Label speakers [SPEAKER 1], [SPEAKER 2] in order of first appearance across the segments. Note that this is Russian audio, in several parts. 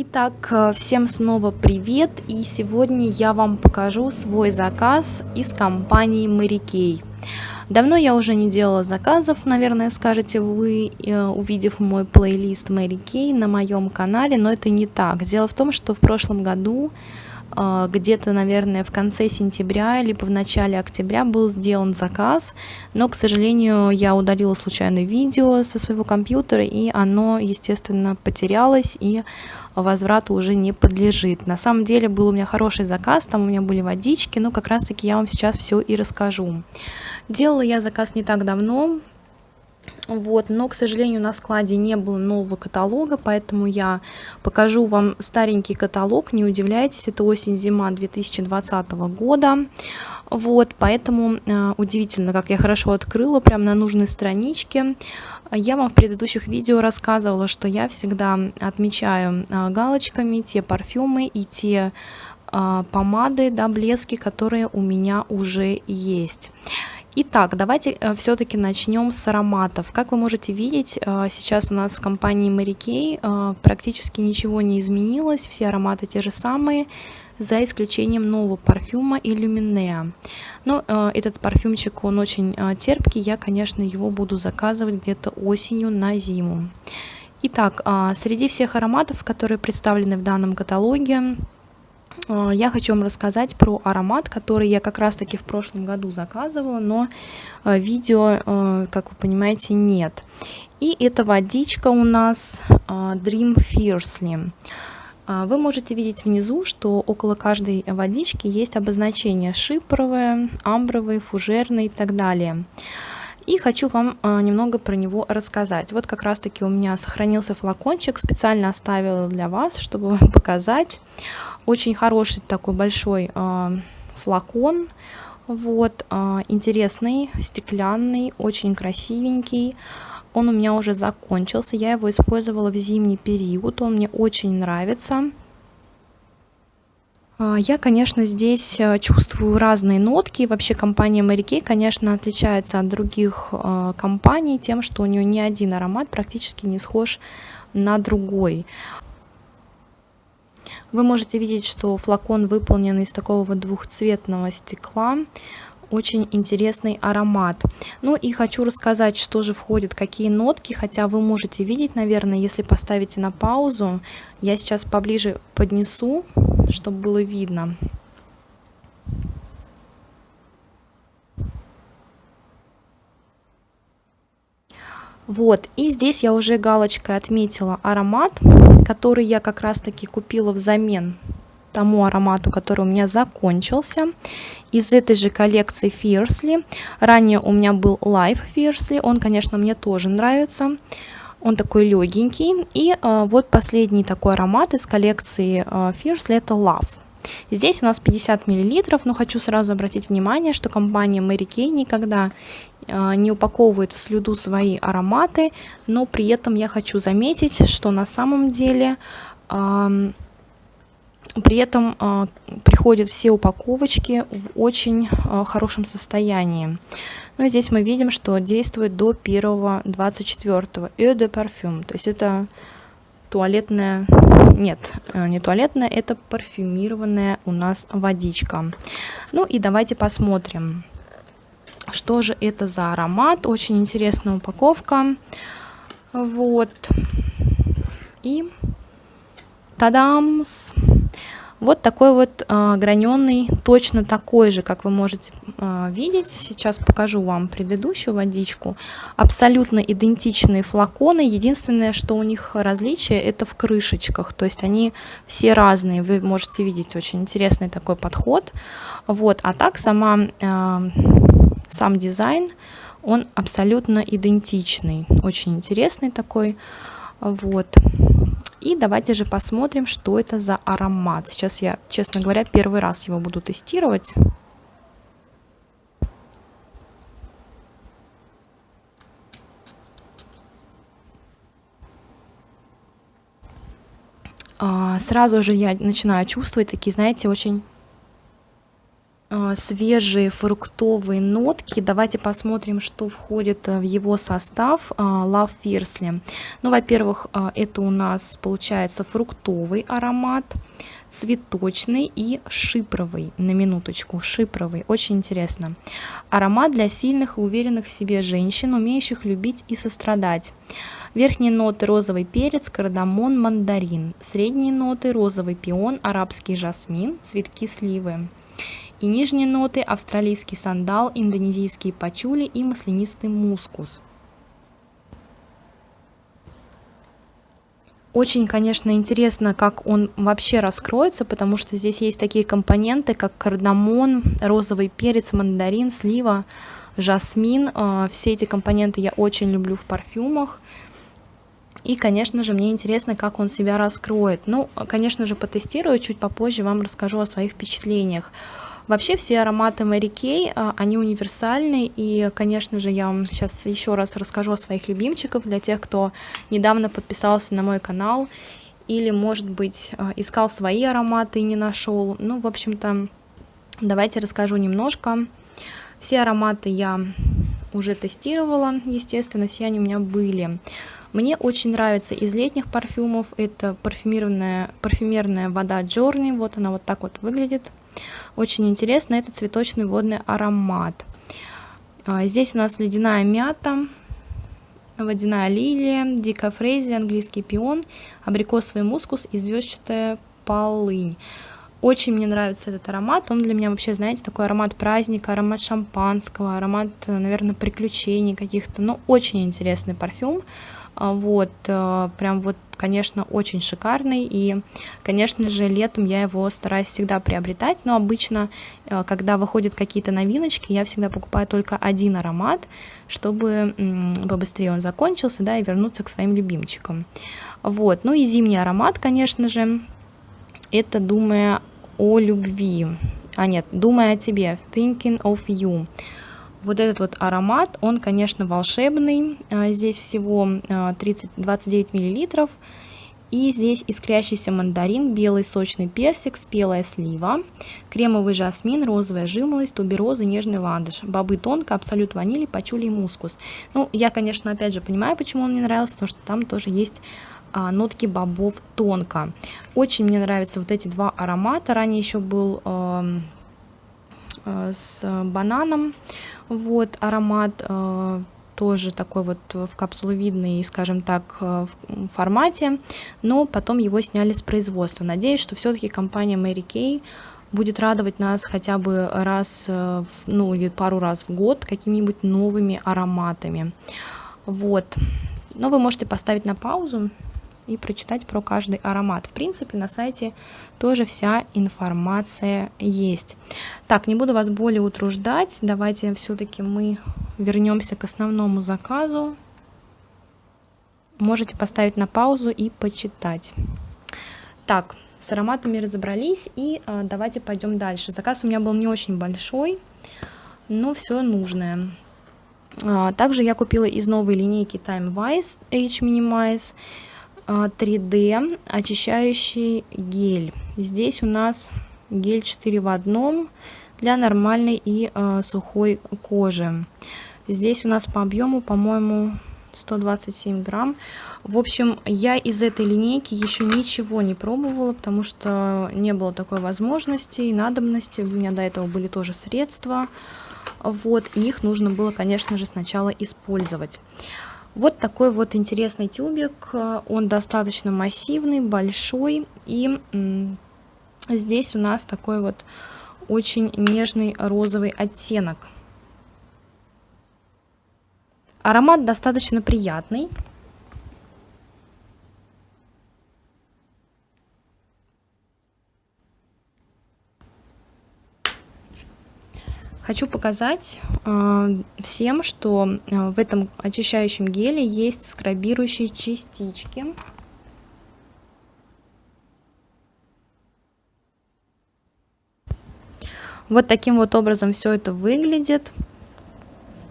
[SPEAKER 1] Итак, э, всем снова привет, и сегодня я вам покажу свой заказ из компании Kay. Давно я уже не делала заказов, наверное, скажете вы, э, увидев мой плейлист Kay на моем канале, но это не так. Дело в том, что в прошлом году а, где-то, наверное, в конце сентября, либо в начале октября был сделан заказ, но, к сожалению, я удалила случайно видео со своего компьютера, и оно, естественно, потерялось, и возврату уже не подлежит. На самом деле был у меня хороший заказ, там у меня были водички, но как раз-таки я вам сейчас все и расскажу. Делала я заказ не так давно, вот, но, к сожалению, на складе не было нового каталога, поэтому я покажу вам старенький каталог. Не удивляйтесь, это осень-зима 2020 года. Вот, поэтому э, удивительно, как я хорошо открыла прямо на нужной страничке. Я вам в предыдущих видео рассказывала, что я всегда отмечаю э, галочками те парфюмы и те э, помады, да, блески, которые у меня уже есть. Итак, давайте э, все-таки начнем с ароматов. Как вы можете видеть, э, сейчас у нас в компании Mary Kay э, практически ничего не изменилось, все ароматы те же самые, за исключением нового парфюма Illuminea. Но этот парфюмчик, он очень терпкий, я, конечно, его буду заказывать где-то осенью на зиму. Итак, среди всех ароматов, которые представлены в данном каталоге, я хочу вам рассказать про аромат, который я как раз-таки в прошлом году заказывала, но а, видео, а, как вы понимаете, нет. И это водичка у нас Dream Fiercely. Вы можете видеть внизу, что около каждой водички есть обозначение шипровое, амбровое, фужерное и так далее. И хочу вам немного про него рассказать. Вот как раз таки у меня сохранился флакончик, специально оставила для вас, чтобы вам показать. Очень хороший такой большой э, флакон, вот, э, интересный, стеклянный, очень красивенький. Он у меня уже закончился, я его использовала в зимний период, он мне очень нравится. Я, конечно, здесь чувствую разные нотки. Вообще компания Mary Kay, конечно, отличается от других э, компаний тем, что у нее ни один аромат практически не схож на другой. Вы можете видеть, что флакон выполнен из такого двухцветного стекла. Очень интересный аромат. Ну и хочу рассказать, что же входит, какие нотки, хотя вы можете видеть, наверное, если поставите на паузу. Я сейчас поближе поднесу, чтобы было видно. Вот, и здесь я уже галочкой отметила аромат, который я как раз таки купила взамен тому аромату, который у меня закончился. Из этой же коллекции Fiercely. Ранее у меня был Life Fiercely, он, конечно, мне тоже нравится. Он такой легенький. И э, вот последний такой аромат из коллекции э, Fiercely, это Love. Здесь у нас 50 мл, но хочу сразу обратить внимание, что компания Mary Kay никогда э, не упаковывает в слюду свои ароматы, но при этом я хочу заметить, что на самом деле э, при этом э, приходят все упаковочки в очень э, хорошем состоянии. Ну и здесь мы видим, что действует до 1.24. Eau de parfum, то есть это туалетная, нет, э, не туалетная, это парфюмированная у нас водичка. Ну и давайте посмотрим, что же это за аромат. Очень интересная упаковка. Вот. И тадамс! Вот такой вот э, граненый, точно такой же, как вы можете э, видеть. Сейчас покажу вам предыдущую водичку. Абсолютно идентичные флаконы. Единственное, что у них различие, это в крышечках. То есть они все разные. Вы можете видеть очень интересный такой подход. Вот. А так сама, э, сам дизайн, он абсолютно идентичный. Очень интересный такой. Вот. И давайте же посмотрим, что это за аромат. Сейчас я, честно говоря, первый раз его буду тестировать. А, сразу же я начинаю чувствовать такие, знаете, очень свежие фруктовые нотки. Давайте посмотрим, что входит в его состав Love Fiercely. Ну, во-первых, это у нас получается фруктовый аромат цветочный и шипровый, на минуточку, шипровый, очень интересно. Аромат для сильных и уверенных в себе женщин, умеющих любить и сострадать. Верхние ноты розовый перец, кардамон, мандарин. Средние ноты розовый пион, арабский жасмин, цветки сливы. И нижние ноты австралийский сандал, индонезийские пачули и маслянистый мускус. Очень, конечно, интересно, как он вообще раскроется, потому что здесь есть такие компоненты, как кардамон, розовый перец, мандарин, слива, жасмин. А, все эти компоненты я очень люблю в парфюмах. И, конечно же, мне интересно, как он себя раскроет. Ну, конечно же, потестирую, чуть попозже вам расскажу о своих впечатлениях. Вообще все ароматы Mary Kay, а, они универсальны, и, конечно же, я вам сейчас еще раз расскажу о своих любимчиках для тех, кто недавно подписался на мой канал или, может быть, а, искал свои ароматы и не нашел. Ну, в общем-то, давайте расскажу немножко. Все ароматы я уже тестировала, естественно, все они у меня были. Мне очень нравится из летних парфюмов, это парфюмированная, парфюмерная вода Journey, вот она вот так вот выглядит. Очень интересно, это цветочный водный аромат. А, здесь у нас ледяная мята, водяная лилия, дикая фрейзи, английский пион, абрикосовый мускус и звездчатая полынь. Очень мне нравится этот аромат, он для меня вообще, знаете, такой аромат праздника, аромат шампанского, аромат, наверное, приключений каких-то, ну, очень интересный парфюм. А, вот, э, прям вот, конечно, очень шикарный, и, конечно же, летом я его стараюсь всегда приобретать, но обычно, э, когда выходят какие-то новиночки, я всегда покупаю только один аромат, чтобы побыстрее он закончился, да, и вернуться к своим любимчикам. Вот, ну и зимний аромат, конечно же, это «Думая о любви», а нет, «Думая о тебе», «Thinking of you», вот этот вот аромат, он, конечно, волшебный. А, здесь всего 30, а, 29 миллилитров. И здесь искрящийся мандарин, белый сочный персик, спелая слива, кремовый жасмин, розовая жимолость, тубероза, нежный ландыш, бобы тонко, абсолют ванили, пачули и мускус. Ну, я, конечно, опять же понимаю, почему он мне нравился, потому что там тоже есть а, нотки бобов тонко. Очень мне нравятся вот эти два аромата. Ранее еще был э, с бананом вот аромат э, тоже такой вот в капсуловидной, скажем так, э, формате, но потом его сняли с производства. Надеюсь, что все-таки компания Mary Kay будет радовать нас хотя бы раз, э, ну или пару раз в год какими-нибудь новыми ароматами. Вот. Но вы можете поставить на паузу и прочитать про каждый аромат. В принципе, на сайте тоже вся информация есть. Так, не буду вас более утруждать. Давайте все-таки мы вернемся к основному заказу. Можете поставить на паузу и почитать. Так, с ароматами разобрались и э, давайте пойдем дальше. Заказ у меня был не очень большой, но все нужное. А, также я купила из новой линейки Time Wise H Minimize 3D а, очищающий гель. Здесь у нас гель 4 в одном для нормальной и э, сухой кожи. Здесь у нас по объему, по-моему, 127 грамм. В общем, я из этой линейки еще ничего не пробовала, потому что не было такой возможности и надобности. У меня до этого были тоже средства. Вот, и их нужно было, конечно же, сначала использовать. Вот такой вот интересный тюбик. Он достаточно массивный, большой. И здесь у нас такой вот очень нежный розовый оттенок. Аромат достаточно приятный. Хочу показать э, всем, что э, в этом очищающем геле есть скрабирующие частички. Вот таким вот образом все это выглядит.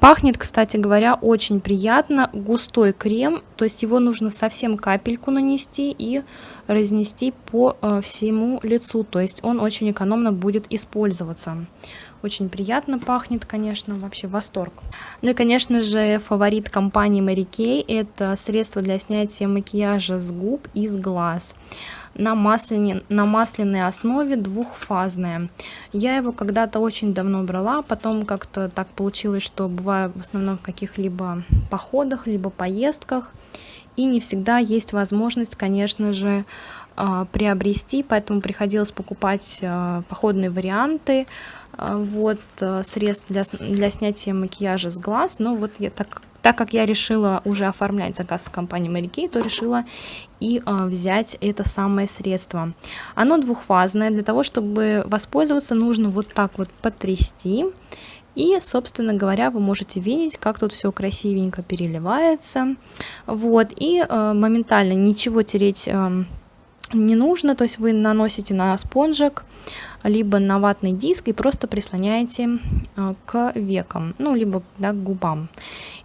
[SPEAKER 1] Пахнет, кстати говоря, очень приятно. Густой крем, то есть его нужно совсем капельку нанести и разнести по э, всему лицу. То есть он очень экономно будет использоваться. Очень приятно пахнет, конечно, вообще восторг. Ну и, конечно же, фаворит компании Mary Kay – это средство для снятия макияжа с губ и с глаз на, масляне, на масляной основе двухфазная. Я его когда-то очень давно брала, потом как-то так получилось, что бываю в основном в каких-либо походах, либо поездках, и не всегда есть возможность, конечно же, а, приобрести, поэтому приходилось покупать а, походные варианты, вот, средств для, для снятия макияжа с глаз, но вот я так так как я решила уже оформлять заказ в компании Mary Kay, то решила и э, взять это самое средство. Оно двухфазное, для того, чтобы воспользоваться, нужно вот так вот потрясти. И, собственно говоря, вы можете видеть, как тут все красивенько переливается. Вот, и э, моментально ничего тереть э, не нужно, то есть вы наносите на спонжик, либо на ватный диск и просто прислоняете э, к векам, ну, либо да, к губам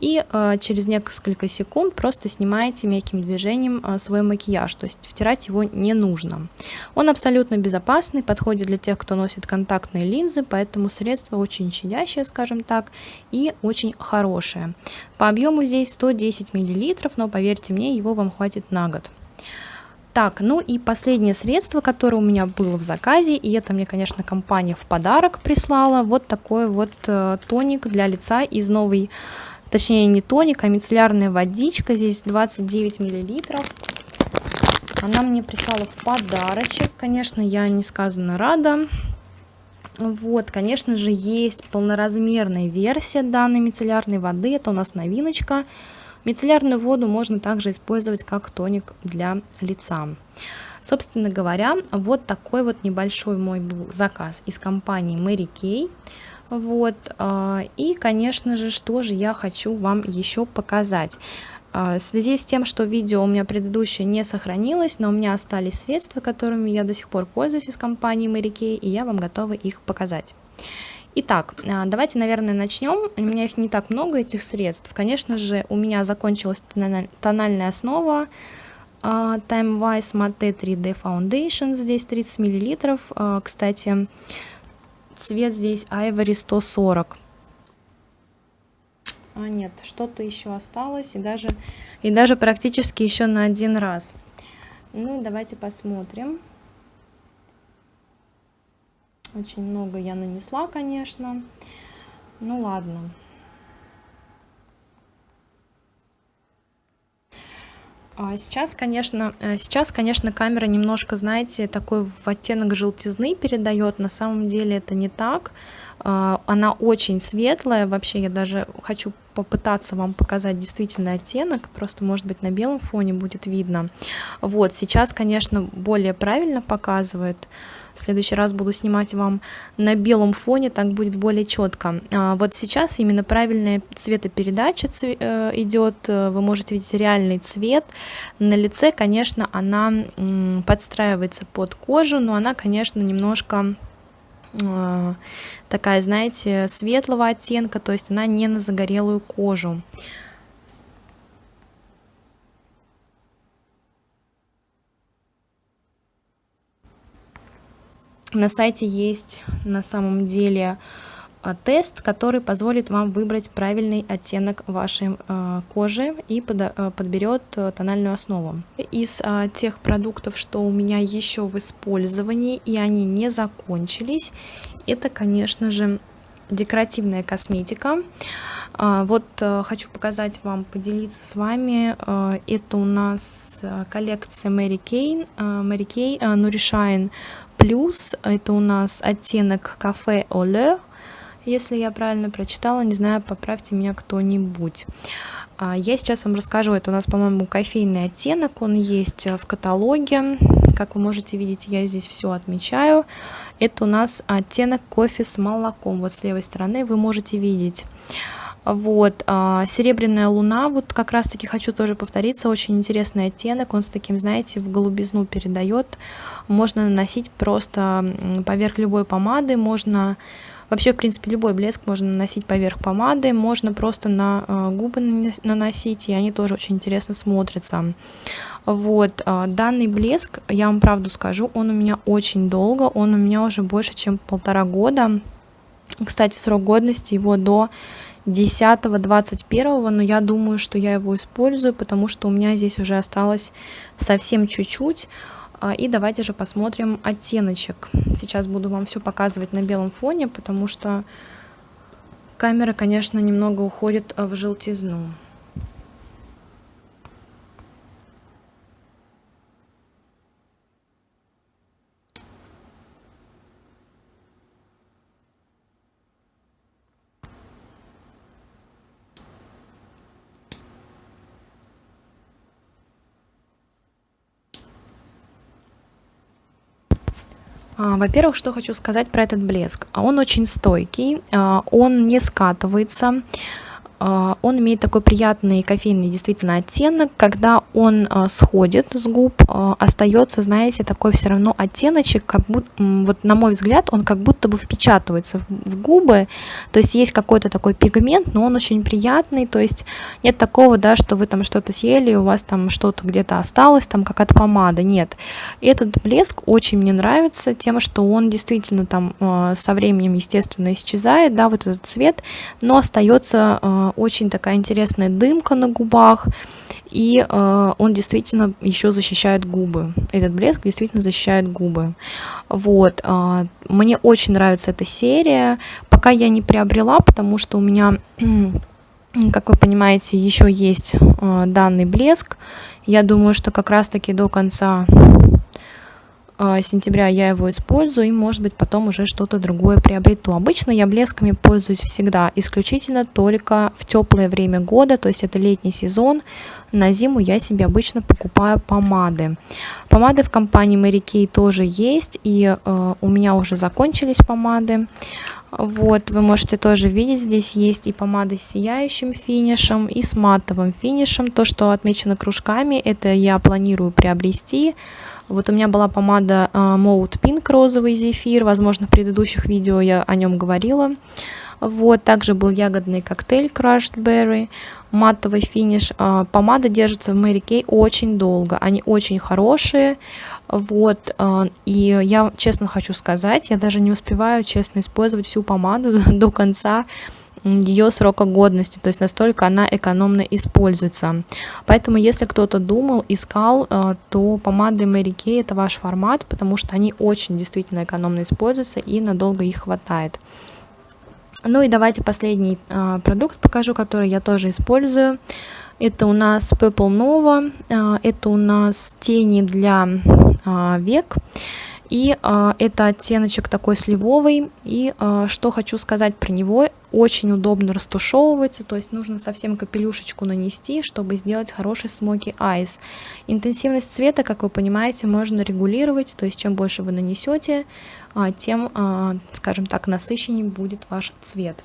[SPEAKER 1] и э, через несколько секунд просто снимаете мягким движением э, свой макияж, то есть втирать его не нужно. Он абсолютно безопасный, подходит для тех, кто носит контактные линзы, поэтому средство очень щадящее, скажем так, и очень хорошее. По объему здесь 110 мл, но поверьте мне, его вам хватит на год. Так, ну и последнее средство, которое у меня было в заказе, и это мне, конечно, компания в подарок прислала, вот такой вот э, тоник для лица из новой точнее не тоник, а мицеллярная водичка, здесь 29 миллилитров. Она мне прислала в подарочек, конечно, я несказанно рада. Вот, конечно же, есть полноразмерная версия данной мицеллярной воды, это у нас новиночка. Мицеллярную воду можно также использовать как тоник для лица. Собственно говоря, вот такой вот небольшой мой был заказ из компании Mary Kay. Вот, а, и, конечно же, что же я хочу вам еще показать. А, в связи с тем, что видео у меня предыдущее не сохранилось, но у меня остались средства, которыми я до сих пор пользуюсь из компании Mary Kay, и я вам готова их показать. Итак, а, давайте, наверное, начнем. У меня их не так много, этих средств. Конечно же, у меня закончилась тональная основа Time Wise Matte 3D Foundation, здесь 30 мл. Кстати, цвет здесь Ivory 140. А нет, что-то еще осталось, и даже, и даже практически еще на один раз. Ну, давайте посмотрим. Очень много я нанесла, конечно. Ну, ладно. А сейчас, конечно, э, сейчас, конечно, камера немножко, знаете, такой в оттенок желтизны передает. На самом деле это не так. А, она очень светлая. Вообще я даже хочу попытаться вам показать действительно оттенок. Просто, может быть, на белом фоне будет видно. Вот, сейчас, конечно, более правильно показывает. В следующий раз буду снимать вам на белом фоне, так будет более четко. А, вот сейчас именно правильная цветопередача э, идет, э, вы можете видеть реальный цвет. На лице, конечно, она подстраивается под кожу, но она, конечно, немножко такая, знаете, светлого оттенка, то есть она не на загорелую кожу. на сайте есть на самом деле тест, который позволит вам выбрать правильный оттенок вашей э, кожи и э, подберет э, тональную основу. Из тех продуктов, что у меня еще в использовании и они не закончились, это, конечно же, декоративная косметика. Вот э, хочу показать вам, поделиться с вами. Э, это у нас коллекция Mary Kay, Mary Kay Nourishine плюс это у нас оттенок кафе Оле, если я правильно прочитала, не знаю, поправьте меня кто-нибудь. А, я сейчас вам расскажу, это у нас, по-моему, кофейный оттенок, он есть в каталоге, как вы можете видеть, я здесь все отмечаю. Это у нас оттенок кофе с молоком, вот с левой стороны вы можете видеть. Вот, а, серебряная луна, вот как раз таки хочу тоже повториться, очень интересный оттенок, он с таким, знаете, в голубизну передает. Можно наносить просто поверх любой помады, можно Вообще, в принципе, любой блеск можно наносить поверх помады, можно просто на э, губы наносить, и они тоже очень интересно смотрятся. Вот, э, данный блеск, я вам правду скажу, он у меня очень долго, он у меня уже больше, чем полтора года. Кстати, срок годности его до 10-21, но я думаю, что я его использую, потому что у меня здесь уже осталось совсем чуть-чуть. А, и давайте же посмотрим оттеночек. Сейчас буду вам все показывать на белом фоне, потому что камера, конечно, немного уходит в желтизну. Во-первых, что хочу сказать про этот блеск. Он очень стойкий, а, он не скатывается, а, он имеет такой приятный кофейный действительно оттенок, когда он а, сходит с губ, а, остается, знаете, такой все равно оттеночек, как будто, вот на мой взгляд, он как будто бы впечатывается в губы, то есть есть какой-то такой пигмент, но он очень приятный, то есть нет такого, да, что вы там что-то съели, у вас там что-то где-то осталось, там какая-то помада, нет. Этот блеск очень мне нравится тем, что он действительно там со временем, естественно, исчезает, да, вот этот цвет, но остается очень такая интересная дымка на губах, и э, он действительно еще защищает губы. Этот блеск действительно защищает губы. Вот. Э, мне очень нравится эта серия. Пока я не приобрела, потому что у меня, как вы понимаете, еще есть э, данный блеск. Я думаю, что как раз-таки до конца сентября я его использую и может быть потом уже что-то другое приобрету. Обычно я блесками пользуюсь всегда, исключительно только в теплое время года, то есть это летний сезон. На зиму я себе обычно покупаю помады. Помады в компании Mary Kay тоже есть и э, у меня уже закончились помады. Вот, вы можете тоже видеть, здесь есть и помады с сияющим финишем, и с матовым финишем. То, что отмечено кружками, это я планирую приобрести. Вот у меня была помада uh, Mode Pink розовый зефир, возможно, в предыдущих видео я о нем говорила. Вот, также был ягодный коктейль Crushed Berry, матовый финиш. Uh, помада держится в Mary Kay очень долго, они очень хорошие. Вот, uh, и я честно хочу сказать, я даже не успеваю честно использовать всю помаду до конца, ее срока годности, то есть настолько она экономно используется. Поэтому, если кто-то думал, искал, э, то помады Mary Kay это ваш формат, потому что они очень действительно экономно используются и надолго их хватает. Ну и давайте последний э, продукт покажу, который я тоже использую. Это у нас Purple Nova, э, это у нас тени для век. И э, это оттеночек такой сливовый. И э, что хочу сказать про него, очень удобно растушевывается, то есть нужно совсем капелюшечку нанести, чтобы сделать хороший смоки айс. Интенсивность цвета, как вы понимаете, можно регулировать, то есть чем больше вы нанесете, э, тем, э, скажем так, насыщеннее будет ваш цвет.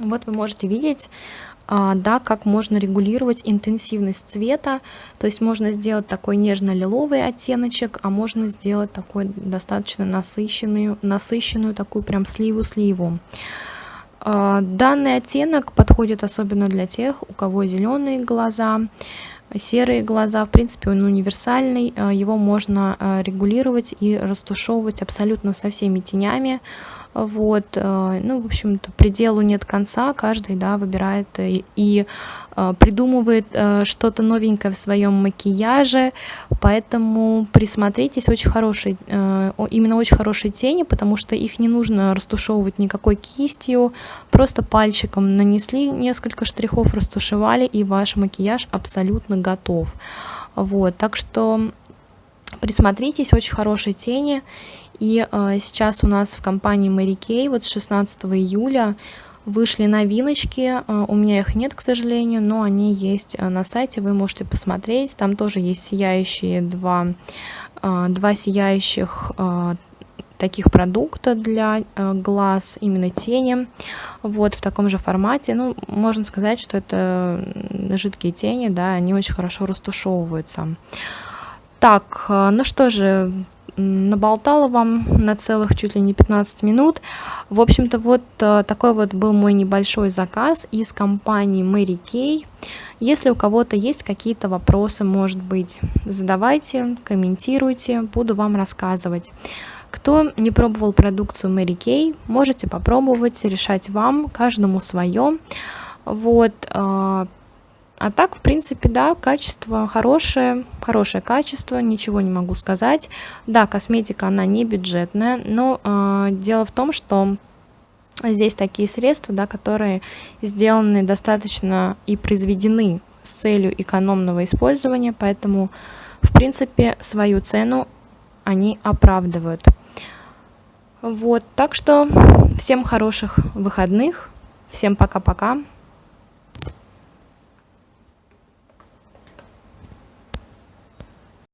[SPEAKER 1] Вот вы можете видеть, а, да, как можно регулировать интенсивность цвета. То есть можно сделать такой нежно-лиловый оттеночек, а можно сделать такой достаточно насыщенную, насыщенную такую прям сливу-сливу. А, данный оттенок подходит особенно для тех, у кого зеленые глаза, серые глаза. В принципе, он универсальный, а, его можно регулировать и растушевывать абсолютно со всеми тенями. Вот, э, ну, в общем-то, пределу нет конца, каждый, да, выбирает и, и э, придумывает э, что-то новенькое в своем макияже, поэтому присмотритесь, очень хорошие, именно очень хорошие тени, потому что их не нужно растушевывать никакой кистью, просто пальчиком нанесли несколько штрихов, растушевали, и ваш макияж абсолютно готов. Вот, так что присмотритесь, очень хорошие тени, и э, сейчас у нас в компании Mary Kay вот с 16 июля вышли новиночки. Э, у меня их нет, к сожалению, но они есть э, на сайте, вы можете посмотреть. Там тоже есть сияющие два, два сияющих таких продукта для глаз, именно тени, вот в таком же формате. Ну, можно сказать, что это жидкие тени, да, они очень хорошо растушевываются. Так, ну что же, наболтала вам на целых чуть ли не 15 минут. В общем-то, вот э, такой вот был мой небольшой заказ из компании Mary Kay. Если у кого-то есть какие-то вопросы, может быть, задавайте, комментируйте, буду вам рассказывать. Кто не пробовал продукцию Mary Kay, можете попробовать, решать вам, каждому свое. Вот, э, а так, в принципе, да, качество хорошее, хорошее качество, ничего не могу сказать. Да, косметика, она не бюджетная, но э, дело в том, что здесь такие средства, да, которые сделаны достаточно и произведены с целью экономного использования, поэтому, в принципе, свою цену они оправдывают. Вот, так что всем хороших выходных, всем пока-пока.